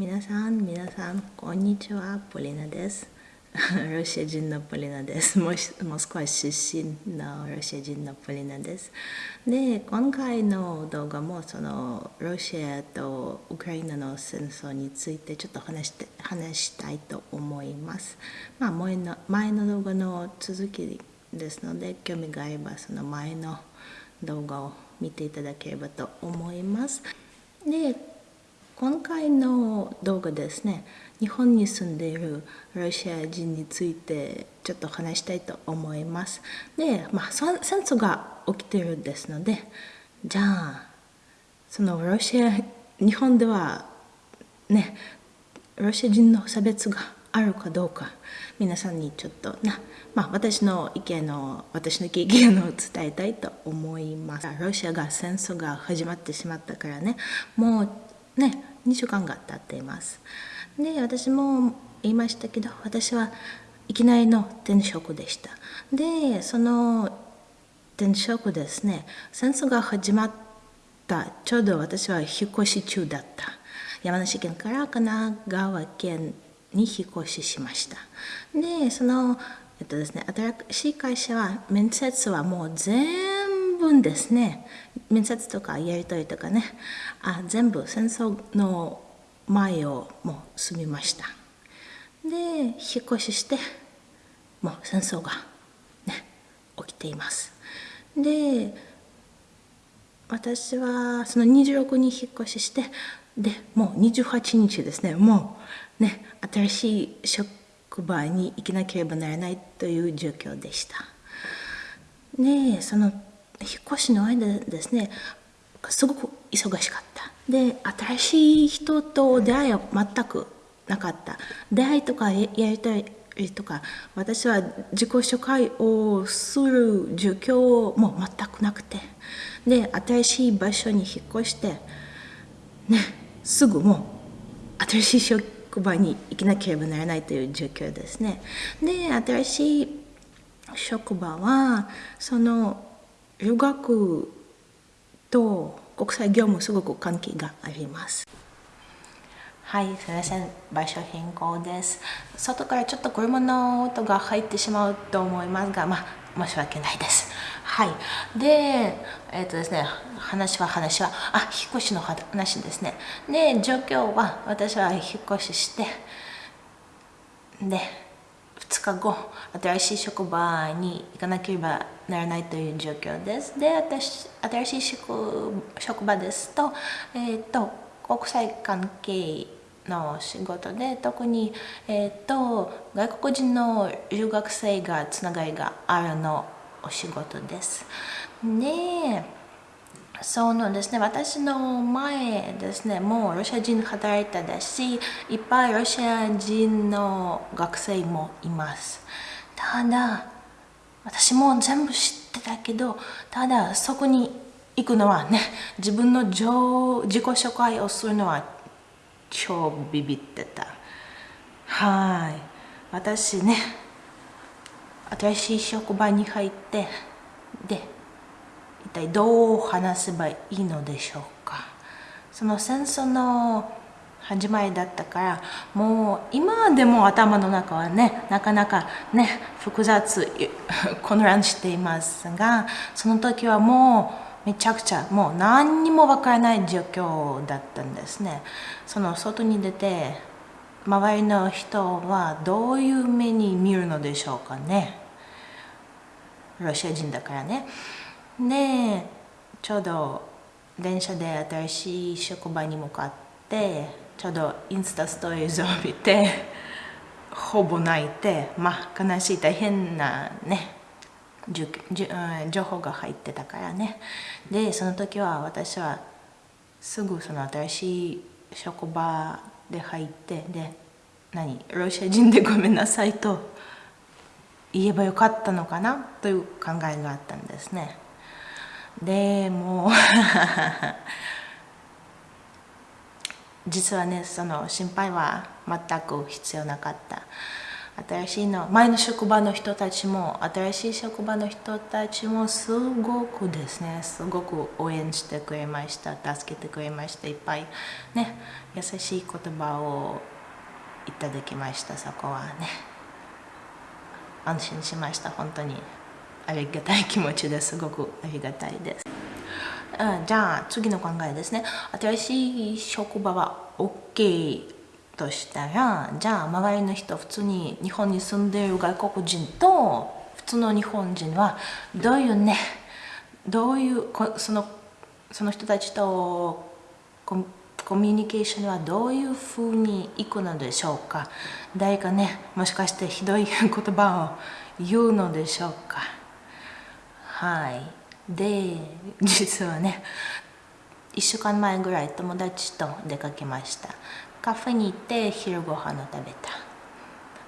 皆さん、皆さん、こんにちは、ポリナです。ロシア人のポリナです。モスクワ出身のロシア人のポリナです。で、今回の動画もそのロシアとウクライナの戦争についてちょっと話して話したいと思います。まあ、前の前の動画の続きですので、興味があればその前の動画を見ていただければと思います。で、今回の動画ですね日本に住んでいるロシア人についてちょっと話したいと思います。で、まあ、戦争が起きているですのでじゃあそのロシア日本ではねロシア人の差別があるかどうか皆さんにちょっとな、まあ、私の意見の私の経験を伝えたいと思います。ロシアが戦争が始まってしまったからねもうね2週間が経っています。で私も言いましたけど私はいきなりの転職でした。でその転職ですね戦争が始まったちょうど私は引っ越し中だった。山梨県から神奈川県に引っ越ししました。でそのえっとですね新しい会社は面接はもう全部ですね。面接とかやり取りとかね。あ全部戦争の前をもう済みました。で引っ越ししてもう戦争がね起きています。で私はその26に引っ越ししてでもう28日ですね。もうね新しい職場に行けなければならないという状況でした。でその引っ越しの間ですねすごく忙しかった。で新しい人と出会いは全くなかった。出会いとかやりたいとか私は自己紹介をする状況も全くなくて。で新しい場所に引っ越してねすぐもう新しい職場に行かなければならないという状況ですね。で新しい職場はその留学と国際業務すごく関係があります。はい、すみません。場所変更です。外からちょっと車の音が入ってしまうと思いますが、まあ、申し訳ないです。はい。で、えっ、ー、とですね、話は話は、あ、引っ越しの話ですね。で、状況は、私は引っ越しして、で、2日後新しい職場に行かなければならないという状況です。で私新しい職場ですと,、えーと、国際関係の仕事で特に、えーと、外国人の留学生がつながりがあるのお仕事です。でそのですね、私の前ですね、もうロシア人働いたし、いっぱいロシア人の学生もいます。ただ、私も全部知ってたけど、ただそこに行くのはね、自分の自己紹介をするのは超ビビってた。はい。私ね、新しい職場に入って、で、一体どう話せばいいのでしょうか。その戦争の始まりだったからもう今でも頭の中はねなかなかね複雑混乱していますがその時はもうめちゃくちゃもう何にもわからない状況だったんですね。その外に出て周りの人はどういう目に見るのでしょうかね。ロシア人だからね。でちょうど電車で新しい職場に向かってちょうどインスタストーリーズを見て ほぼ泣いてまあ悲しい大変なね情報が入ってたからねでその時は私はすぐその新しい職場で入ってで何ロシア人でごめんなさいと言えばよかったのかなという考えがあったんですね。でも実はねその心配は全く必要なかった。新しいの前の職場の人たちも新しい職場の人たちもすごくですねすごく応援してくれました助けてくれました。いっぱいね優しい言葉をいただきました。そこはね安心しました本当に。ありがたい気持ちです。ごくありがたいです。うん、じゃあ次の考えですね。新しい職場は OK としたらじゃあ周りの人普通に日本に住んでいる外国人と普通の日本人はどういうねどういうそのその人たちとコミュニケーションはどういうふうにいくのでしょうか。誰かねもしかしてひどい言葉を言うのでしょうか。はい。で 実はね1週間前ぐらい友達と出かけました。カフェに行って昼ご飯を食べた。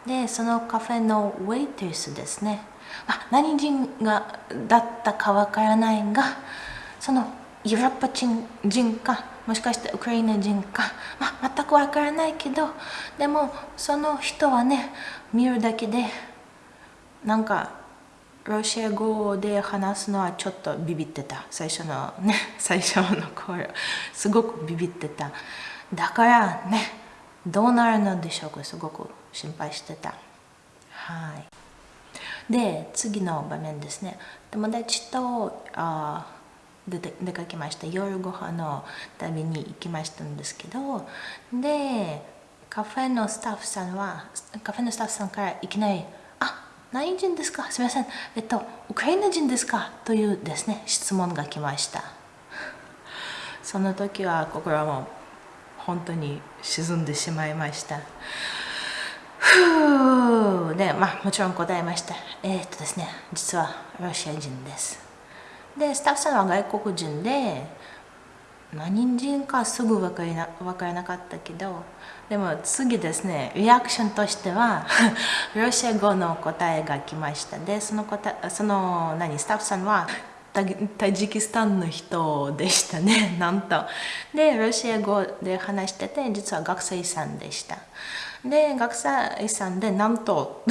でそのカフェのウェイトレスですね。あ何人がだったかわからないがそのヨーロッパ人人かもしかしてウクライナ人か、まあ、全くわからないけどでもその人はね見るだけでなんかロシア語で話すのはちょっとビビってた。最初のね 最初の頃すごくビビってた。だからねどうなるのでしょうか。すごく心配してた。はい。で次の場面ですね。友達とあ出て出かけました夜ご飯の旅に行きましたんですけどでカフェのスタッフさんはカフェのスタッフさんからいきなり何人ですか？すみません。えっと、ウクライナ人ですか？というですね、質問が来ました。その時は心はもう本当に沈んでしまいました。ふうで、まあもちろん答えました。えー、っとですね、実はロシア人です。で、スタッフさんは外国人で、何人かすぐ分かな分からなかったけどでも次ですねリアクションとしては ロシア語の答えが来ました。でその答その何スタッフさんはタジキスタンの人でしたね。なんと。でロシア語で話してて実は学生さんでした。で学生さんでなんと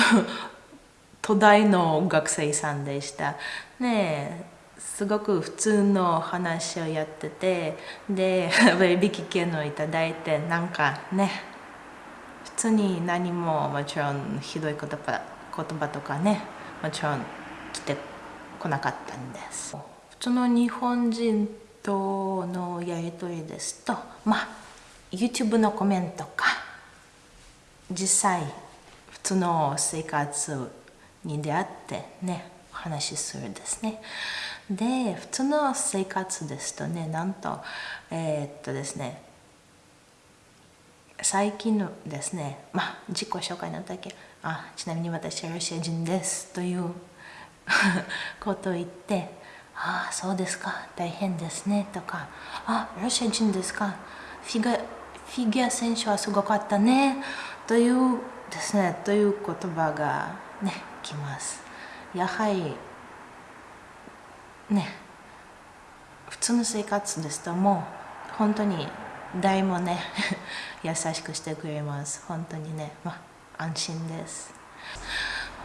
東大の学生さんでした。ねすごく普通の話をやっててで割引券をいただいてなんかね通に何ももちろんひどい言葉言葉とかねもちろん来てこなかったんです。普通の日本人とのやり取りですとまあ YouTube のコメントか。実際普通の生活に出会ってねお話しするですね。で普通の生活ですとねなんとえー、っとですね最近のですねまあ自己紹介の時あちなみに私はロシア人ですという ことを言ってああそうですか大変ですねとかあロシア人ですかフィギュアフィギュア選手はすごかったねというですねという言葉がねきます。やはりね普通の生活ですともう本当に誰もね 優しくしてくれます。本当にねまあ安心です。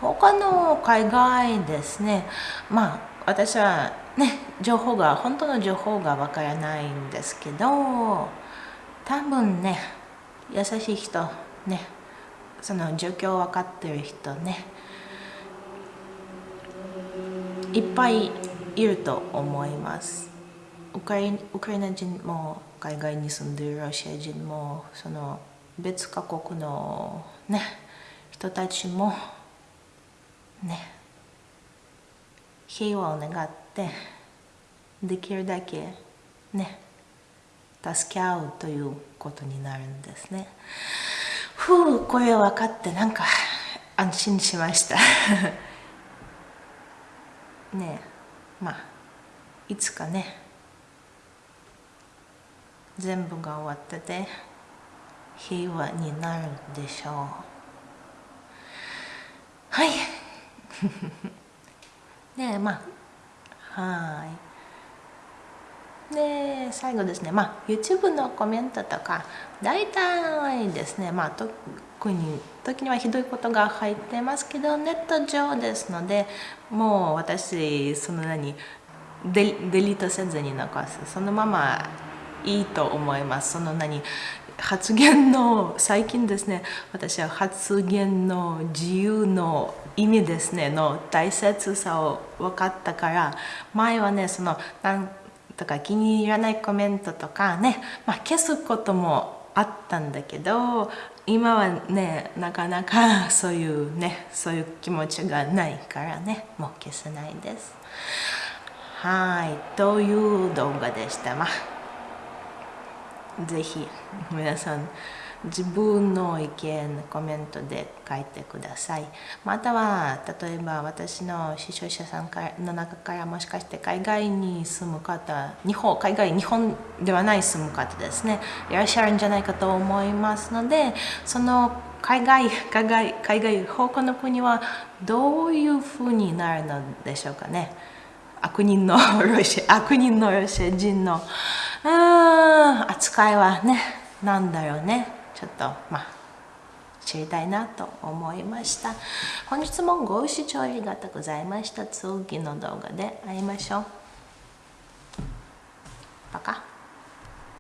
他の海外ですねまあ私はね情報が本当の情報がわからないんですけど多分ね優しい人ねその状況分かってる人ねいっぱいいると思います。ウクライナ人も海外に住んでいるロシア人もその別カ国のね人たちもね平和を願ってできるだけね助け合うということになるんですね。ふうこれ分かってなんか安心しました。ねえまあいつかね全部が終わってて平和になるでしょう。はい。でまあはい。で最後ですね。まあ YouTube のコメントとか大体ですね。まあ特に時にはひどいことが入ってますけどネット上ですのでもう私その何デデリートせずに残す。そのままいいと思います。その何？発言の最近ですね私は発言の自由の意味ですねの大切さを分かったから前はねそのなんとか気に入らないコメントとかね、まあ、消すこともあったんだけど今はねなかなかそういうねそういう気持ちがないからねもう消せないです。はいという動画でした。まあぜひ皆さん自分の意見コメントで書いてください。または例えば私の視聴者さんの中からもしかして海外に住む方日本海外日本ではない住む方ですね。いらっしゃるんじゃないかと思いますのでその海外海外海外他の国はどういうふうになるのでしょうかね。悪人のロシア悪人のロシア人のうん扱いはねなんだよね。ちょっとまあ知りたいなと思いました。本日もご視聴ありがとうございました。次の動画で会いましょう。バカ。